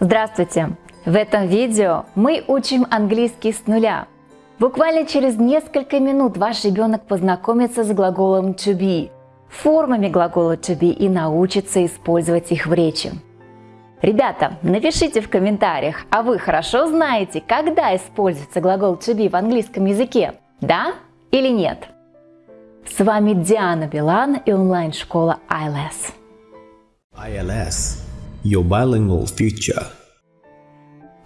Здравствуйте! В этом видео мы учим английский с нуля. Буквально через несколько минут ваш ребенок познакомится с глаголом to be, формами глагола to be и научится использовать их в речи. Ребята, напишите в комментариях, а вы хорошо знаете, когда используется глагол to be в английском языке? Да или нет? С вами Диана Билан и онлайн-школа ILS. ILS – Your Bilingual Future.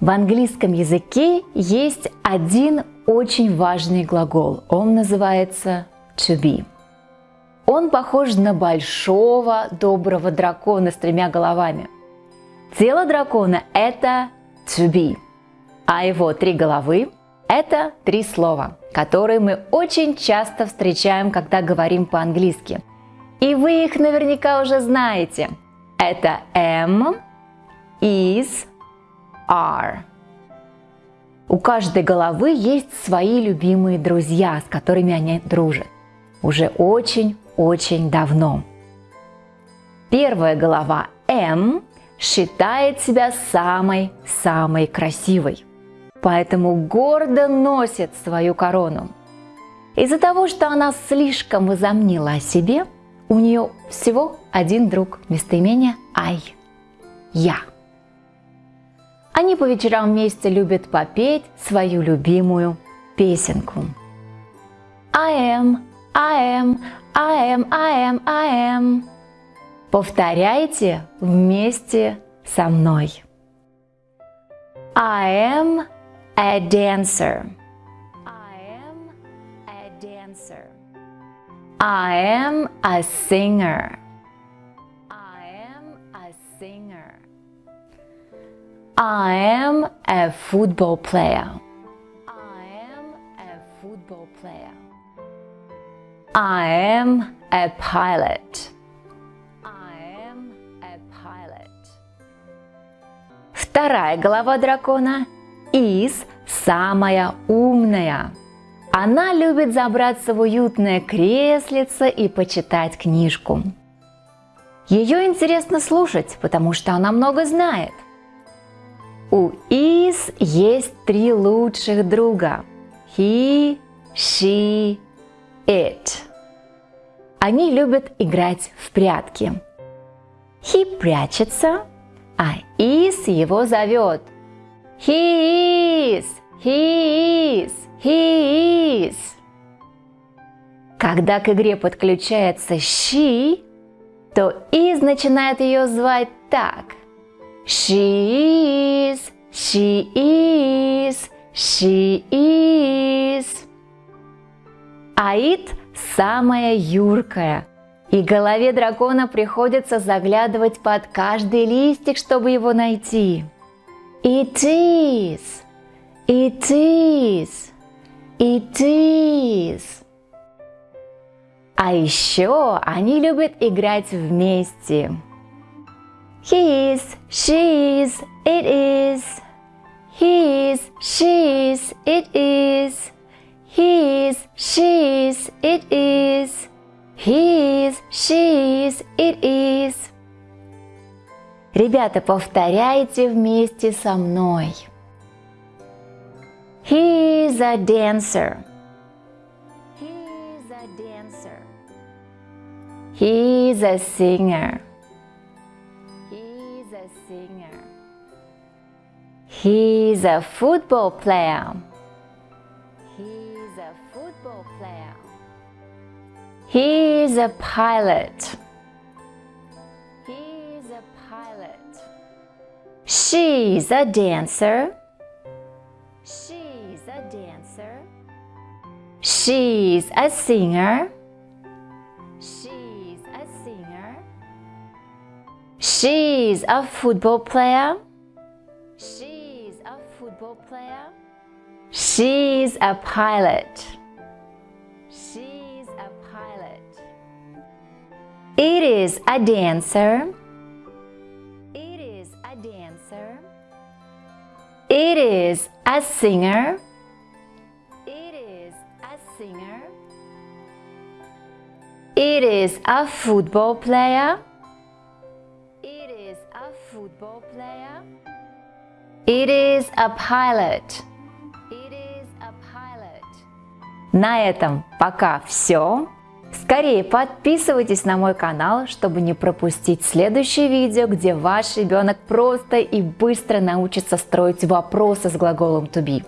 В английском языке есть один очень важный глагол. Он называется to be. Он похож на большого доброго дракона с тремя головами. Тело дракона – это to be, а его три головы – это три слова, которые мы очень часто встречаем, когда говорим по-английски. И вы их наверняка уже знаете. Это am, is, are. У каждой головы есть свои любимые друзья, с которыми они дружат. Уже очень-очень давно. Первая голова M считает себя самой-самой красивой. Поэтому гордо носит свою корону. Из-за того, что она слишком возомнила о себе, у нее всего один друг, местоимение «I» – «Я». Они по вечерам вместе любят попеть свою любимую песенку. I am, I am, I am, I am, I am. Повторяйте вместе со мной. I am a dancer. I am a singer. I am a football player. I am a football player. I am a pilot. I am a pilot. Вторая голова дракона is самая умная. Она любит забраться в уютное креслице и почитать книжку. Ее интересно слушать, потому что она много знает. У is есть три лучших друга. He, she, it. Они любят играть в прятки. He прячется, а is его зовет. He is, he is, he is. Когда к игре подключается she, то is начинает ее звать так – She is, she is, she is. Аид самая юркая, и голове дракона приходится заглядывать под каждый листик, чтобы его найти. It is, it is, it is. А еще они любят играть вместе. He is, she is, it is. He is, she is, it is. He is, she is, it is. He is, she is, it is. Ребята, повторяйте вместе со мной. He is a dancer. He's a dancer. He is a singer. He's a football player. He's a football player. He's a pilot. He's a pilot. She's a dancer. She's a dancer. She's a singer. She's a singer. She's a football player. She's a football player? She's a pilot. She's a pilot. It is a dancer. It is a dancer. It is a singer. It is a football player. It is a football player. It is a pilot. It is a pilot. На этом пока все. Скорее подписывайтесь на мой канал, чтобы не пропустить следующее видео, где ваш ребенок просто и быстро научится строить вопросы с глаголом to be.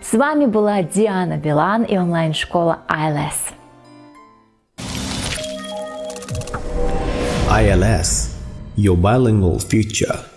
С вами была Диана Билан и онлайн-школа ILS. ILS, your bilingual future.